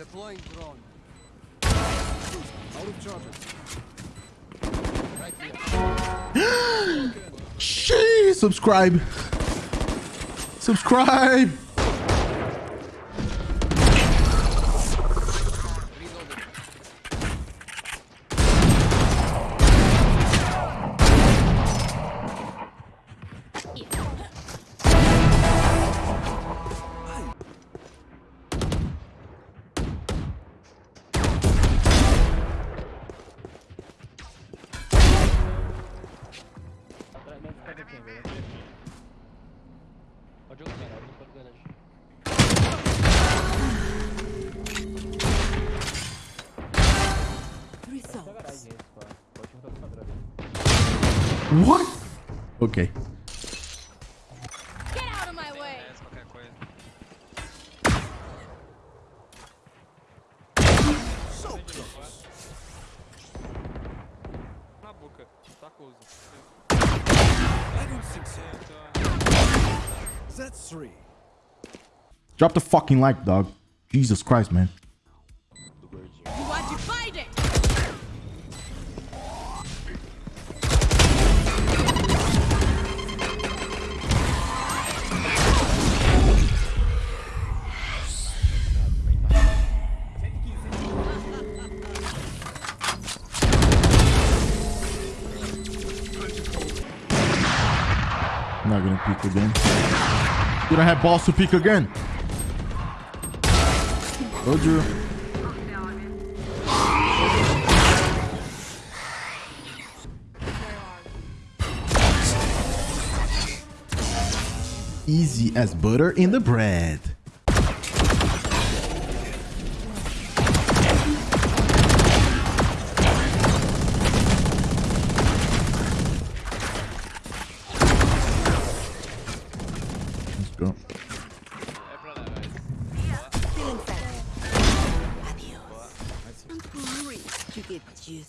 Deploying drone. Out of charges. Right here. Sheesh, subscribe. Subscribe. What? Ok. Get out of my way! qualquer coisa. Na boca, tá coisa. I don't think so. That's three. Drop the fucking like, dog. Jesus Christ, man. Peek again. You don't have balls to peek again. Told you. Easy as butter in the bread.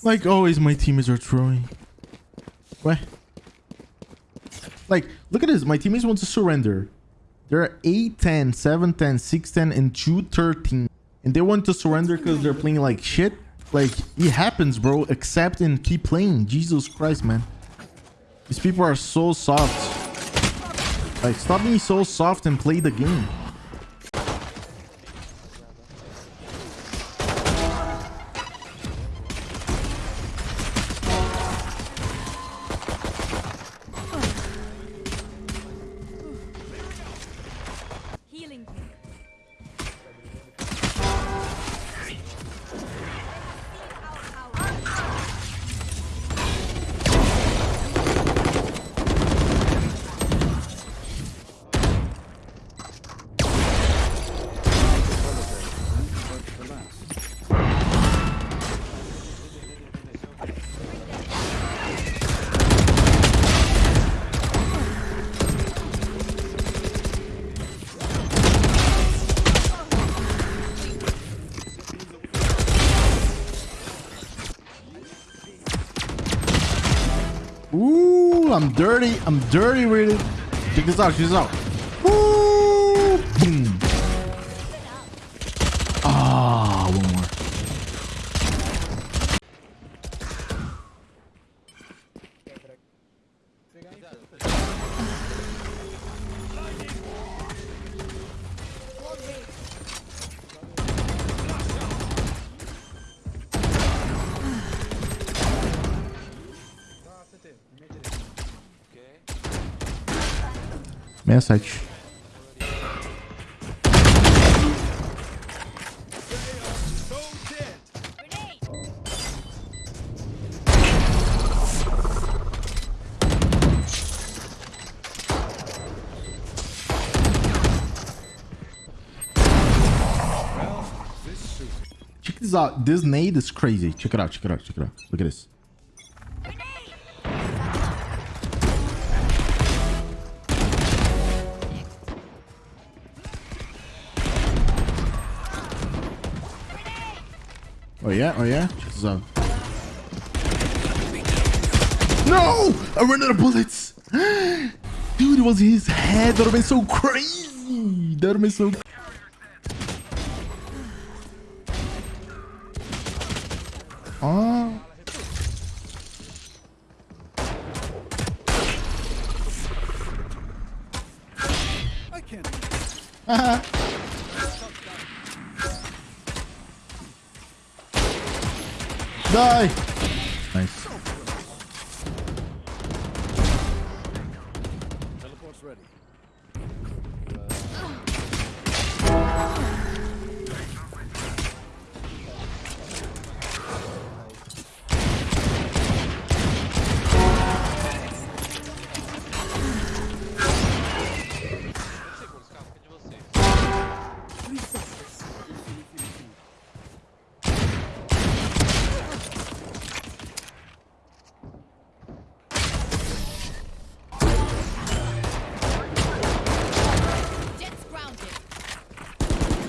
Like always, my teammates are throwing. What? Like, look at this. My teammates want to surrender. They're 8 10, 7 10, 6 10, and 2 13. And they want to surrender because they're playing like shit. Like, it happens, bro. Accept and keep playing. Jesus Christ, man. These people are so soft. Like, stop being so soft and play the game. I'm dirty. I'm dirty really. Check this out. Check this out. Woo! Ah, oh, one more. Gracias. 67. Check this out. This nade is crazy. Check it out, check it out, check it out. Look at this. Oh yeah? Oh yeah? Check this. No! I ran out of bullets! Dude, it was his head. That would have been so crazy. That would have been so Oh. I can't. Die. Nice.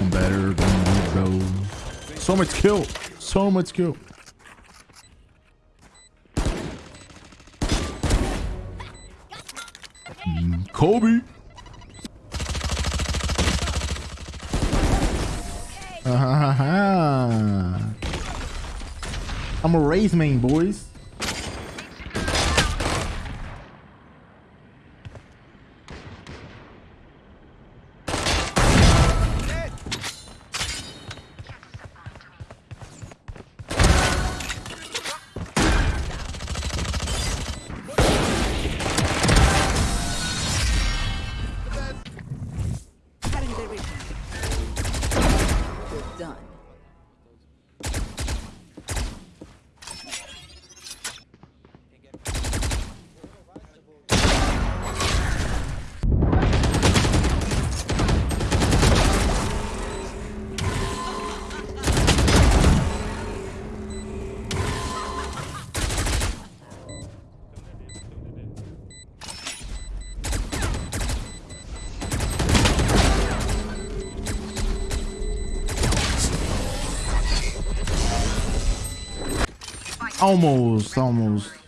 I'm better than you, bro. So much kill. So much kill. Mm, Kobe. Ah, I'm a Raze main, boys. Almost, almost.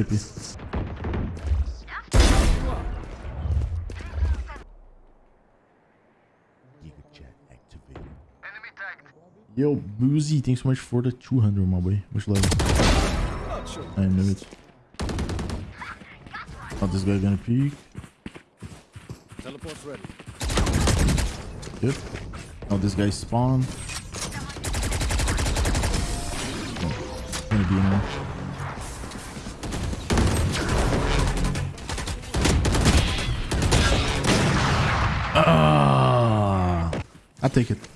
Sleepy. Yo, Boozy, thanks so much for the 200, my boy. Much love. Not sure. I knew it. Oh, this guy gonna peek. Teleport's ready. Yep. Oh, this guy spawned. Oh, gonna be in Ah, I take it.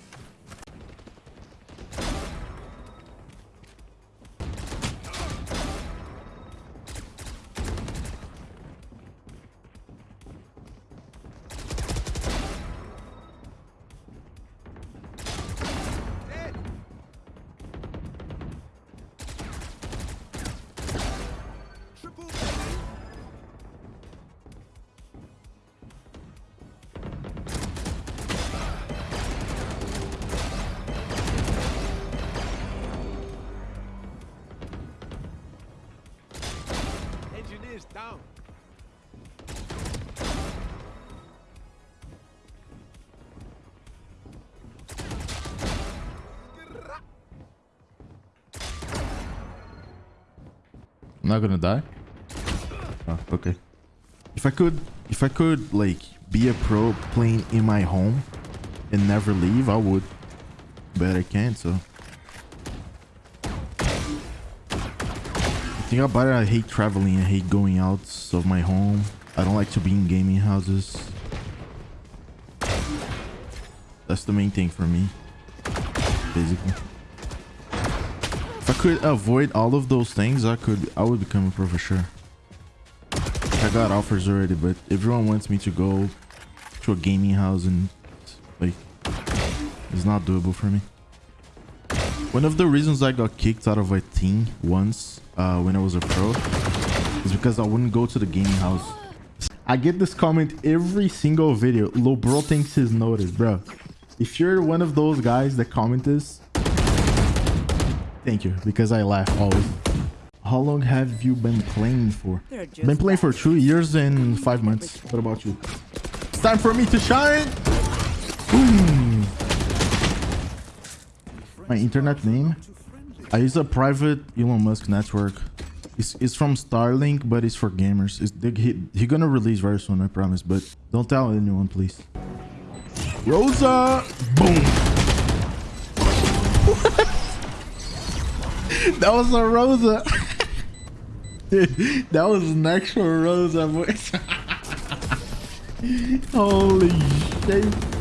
I'm not gonna die. Oh, okay. If I could, if I could like be a pro playing in my home and never leave, I would. But I can't, so. The thing about it, I hate traveling. I hate going out of my home. I don't like to be in gaming houses. That's the main thing for me, basically. If I could avoid all of those things, I could. I would become a pro for sure. I got offers already, but everyone wants me to go to a gaming house and like it's not doable for me. One of the reasons I got kicked out of a team once uh, when I was a pro is because I wouldn't go to the gaming house. I get this comment every single video. Lil bro thinks he's noticed, bro. If you're one of those guys that comment this, thank you because I laugh always. How long have you been playing for? Been playing for two years and five months. What about you? It's time for me to shine. Boom. My internet name. I use a private Elon Musk network. It's, it's from Starlink, but it's for gamers. It's, they, he, he gonna release very soon, I promise. But don't tell anyone, please. Rosa! Boom! that was a Rosa! Dude, that was an actual Rosa voice. Holy shit.